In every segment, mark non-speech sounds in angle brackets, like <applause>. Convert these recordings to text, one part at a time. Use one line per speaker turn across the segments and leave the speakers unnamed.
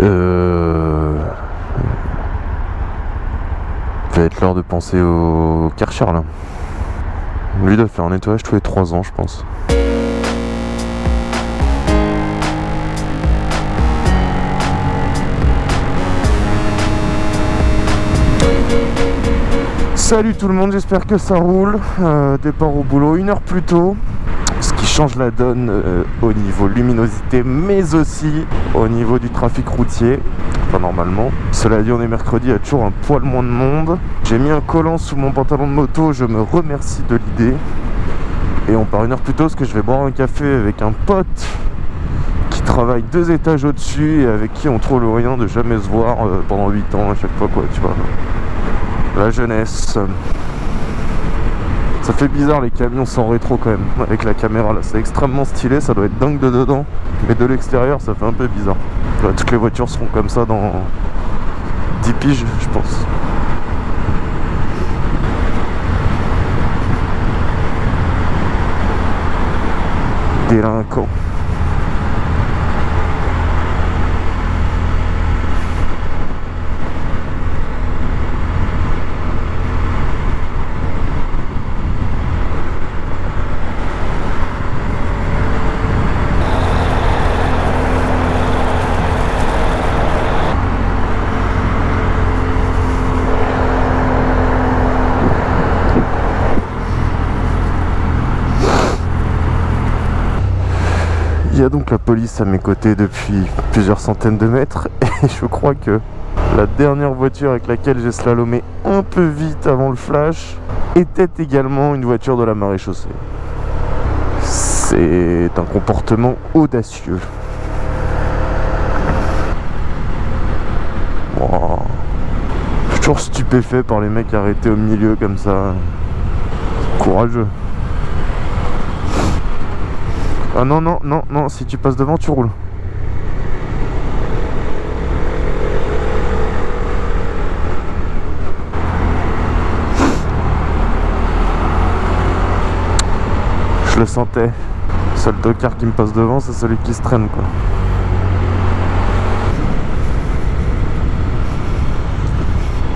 Euh... Il va être l'heure de penser au Karcher là. Lui doit faire un nettoyage tous les 3 ans je pense. Salut tout le monde, j'espère que ça roule. Euh, départ au boulot une heure plus tôt. Change la donne euh, au niveau luminosité, mais aussi au niveau du trafic routier. Enfin, normalement. Cela dit, on est mercredi, il y a toujours un poil moins de monde. J'ai mis un collant sous mon pantalon de moto, je me remercie de l'idée. Et on part une heure plus tôt parce que je vais boire un café avec un pote qui travaille deux étages au-dessus et avec qui on trouve le moyen de jamais se voir euh, pendant 8 ans à chaque fois, quoi, tu vois. La jeunesse. Ça fait bizarre les camions sans rétro quand même <laughs> avec la caméra là, c'est extrêmement stylé, ça doit être dingue de dedans, mais de l'extérieur ça fait un peu bizarre. Toutes les voitures seront comme ça dans 10 piges je pense. Délinquant. Donc la police à mes côtés depuis plusieurs centaines de mètres <laughs> et je crois que la dernière voiture avec laquelle j'ai slalomé un peu vite avant le flash était également une voiture de la marée chaussée. C'est un comportement audacieux. Je suis toujours stupéfait par les mecs arrêtés au milieu comme ça. Courageux. Ah non, non, non, non, si tu passes devant, tu roules. Je le sentais. Le seul tocard qui me passe devant, c'est celui qui se traîne, quoi.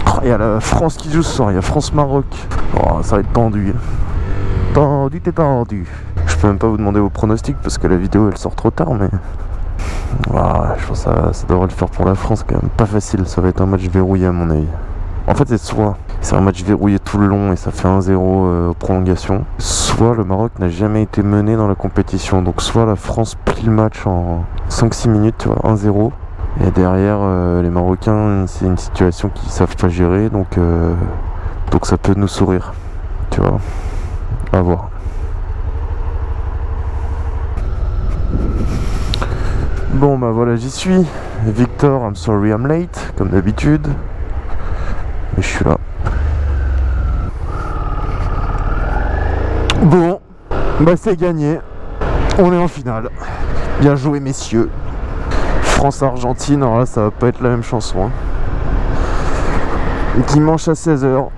Oh, il y a la France qui joue ce soir, il y a France-Maroc. Oh, ça va être tendu. Tendu, t'es tendu. Peux même pas vous demander vos pronostics parce que la vidéo elle sort trop tard, mais. <laughs> Ah, je pense que ça, devrait le faire pour la France quand même. Pas facile, ça va être un match verrouillé à mon avis. En fait, c'est soit c'est un match verrouillé tout le long et ça fait 1-0 euh, aux prolongations, soit le Maroc n'a jamais été mené dans la compétition. Donc, soit la France plie le match en 5-6 minutes, tu vois, 1-0. Et derrière, euh, les Marocains, c'est une situation qu'ils savent pas gérer, donc, euh, donc ça peut nous sourire, tu vois. À voir. Bon bah voilà j'y suis. Victor I'm sorry I'm late comme d'habitude. Mais je suis là. Bon Bah c'est gagné. On est en finale. Bien joué messieurs. France-Argentine alors là ça va pas être la même chanson hein. Dimanche à 16h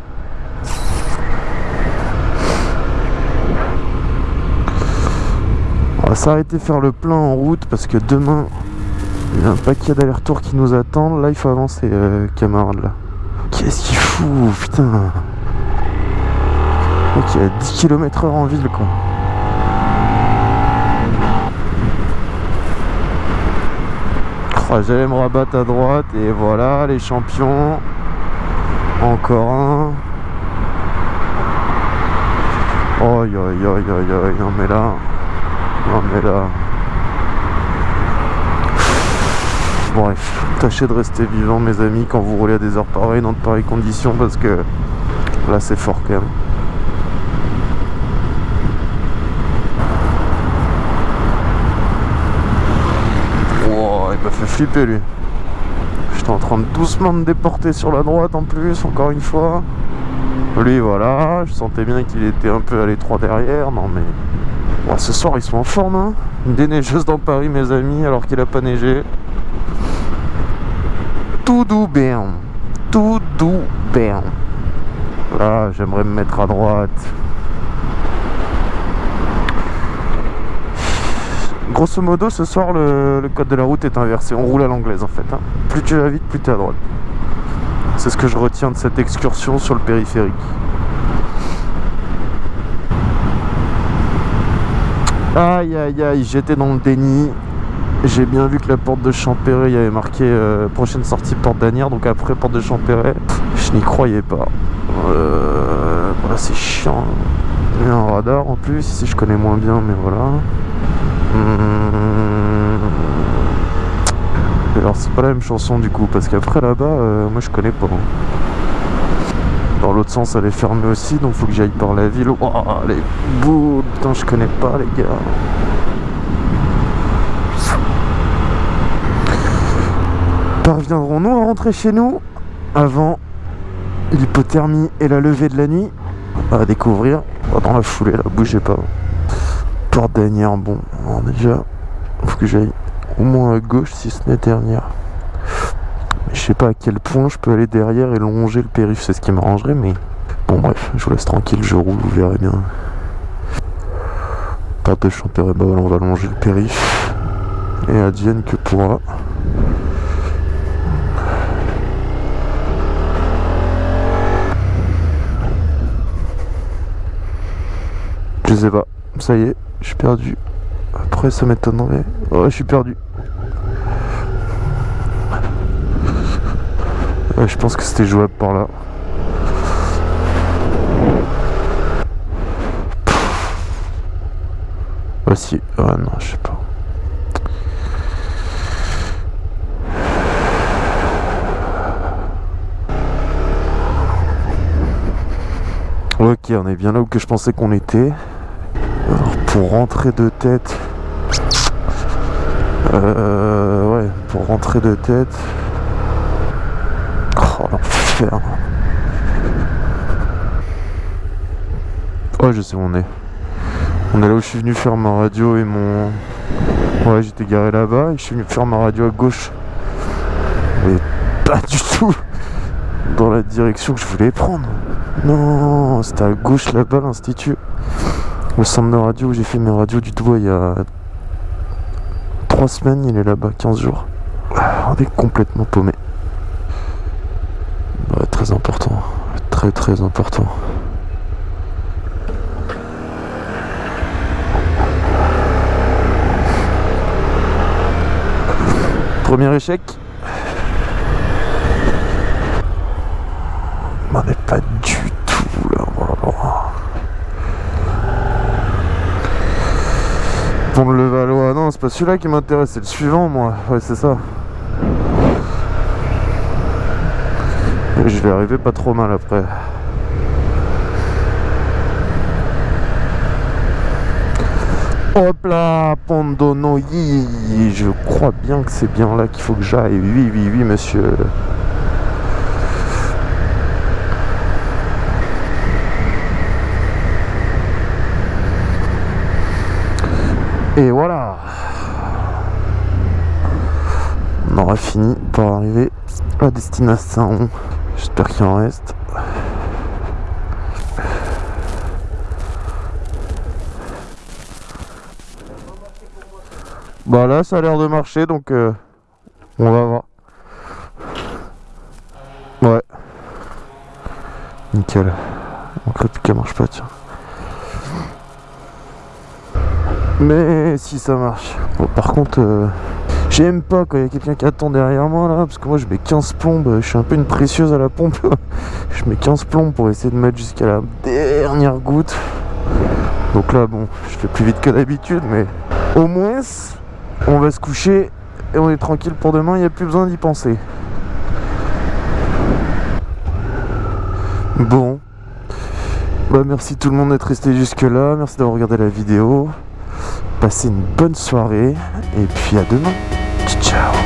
va s'arrêter faire le plein en route parce que demain il y a un paquet d'aller-retour qui nous attendent. Là il faut avancer euh, camarade là. Qu'est-ce qu'il fout putain Ok, a 10 km h en ville quoi. J'allais me rabattre à droite et voilà les champions. Encore un. Oh, yo, yo, yo, yo, non mais là. Non mais là... Bref, tâchez de rester vivant mes amis quand vous roulez à des heures pareilles dans de pareilles conditions parce que là c'est fort quand même. Il m'a fait flipper lui. J'étais en train de doucement me déporter sur la droite en plus, encore une fois. Lui voilà, je sentais bien qu'il était un peu à l'étroit derrière, non mais... Bon, ce soir ils sont en forme hein Une déneigeuse dans Paris mes amis alors qu'il a pas neigé. Tout doux bien. Tout doux bien. Là j'aimerais me mettre à droite. Grosso modo, ce soir, le, code de la route est inversé. On roule à l'anglaise en fait. Hein. Plus tu vas vite, plus tu es à droite. C'est ce que je retiens de cette excursion sur le périphérique. Aïe aïe aïe, j'étais dans le déni. J'ai bien vu que la porte de Champéret, il y avait marqué euh, prochaine sortie porte d'Anière, donc après porte de Champéret. Je n'y croyais pas. Euh, voilà, c'est chiant. Il y a un radar en plus, ici je connais moins bien, mais voilà. Hum. Alors c'est pas la même chanson du coup, parce qu'après là-bas, euh, moi je connais pas. Dans l'autre sens, elle est fermée aussi, donc faut que j'aille par la ville. Oh, les boules, putain, je connais pas les gars. Parviendrons-nous à rentrer chez nous avant l'hypothermie et la levée de la nuit À découvrir? Dans la foulée, là, bougez pas. Porte dernière, bon, déjà, faut que j'aille au moins à gauche si ce n'est dernière. Je sais pas à quel point je peux aller derrière et longer le périph', c'est ce qui m'arrangerait, mais bon bref, je vous laisse tranquille, je roule, vous verrez bien. Porte de Champéret, bah on va longer le périph', et advienne que pourra. Je sais pas. Ça y est, je suis perdu. Après, ça m'étonnerait. Ouais, je suis perdu. Je pense que c'était jouable par là. Voici. Ah non, je sais pas. Ok, on est bien là où je pensais qu'on était pour rentrer de tête euh, ouais pour rentrer de tête l'enfer oh je sais où on est. On est là où je suis venu faire ma radio et mon ouais j'étais garé là-bas et je suis venu faire ma radio à gauche. Mais pas du tout dans la direction que je voulais prendre. Non c'était à gauche là-bas l'institut. Le centre de radio où j'ai fait mes radios du doigt il y a 3 semaines, il est là-bas, 15 jours. On est complètement paumé. Très important. Très très important. Premier échec. On n'est pas du tout là. Pont le Valois, non c'est pas celui-là qui m'intéresse, c'est le suivant moi, ouais c'est ça. Je vais arriver pas trop mal après. Hop là, Pondonoyi, je crois bien que c'est bien là qu'il faut que j'aille. Oui, oui, oui, monsieur. Et voilà On aura fini pour arriver à destination. J'espère qu'il en reste. Bah là ça a l'air de marcher donc euh, on va voir. Ouais. Nickel. Mon qu'elle marche pas tiens. Mais si ça marche. Bon, par contre, euh, j'aime pas quand il y a quelqu'un qui attend derrière moi là, parce que moi je mets 15 plombes, je suis un peu une précieuse à la pompe. <laughs> je mets 15 plombes pour essayer de mettre jusqu'à la dernière goutte. Donc là, bon, je fais plus vite que d'habitude, mais au moins, on va se coucher et on est tranquille pour demain, il n'y a plus besoin d'y penser. Bon. Bah merci tout le monde d'être resté jusque là, merci d'avoir regardé la vidéo. Passez une bonne soirée et puis à demain. ciao.